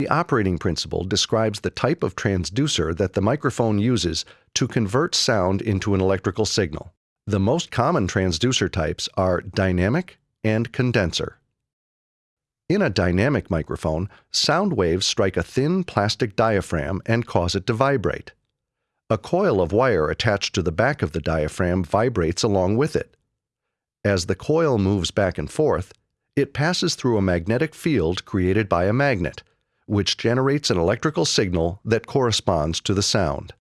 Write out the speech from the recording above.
The operating principle describes the type of transducer that the microphone uses to convert sound into an electrical signal. The most common transducer types are dynamic and condenser. In a dynamic microphone, sound waves strike a thin plastic diaphragm and cause it to vibrate. A coil of wire attached to the back of the diaphragm vibrates along with it. As the coil moves back and forth, it passes through a magnetic field created by a magnet, which generates an electrical signal that corresponds to the sound.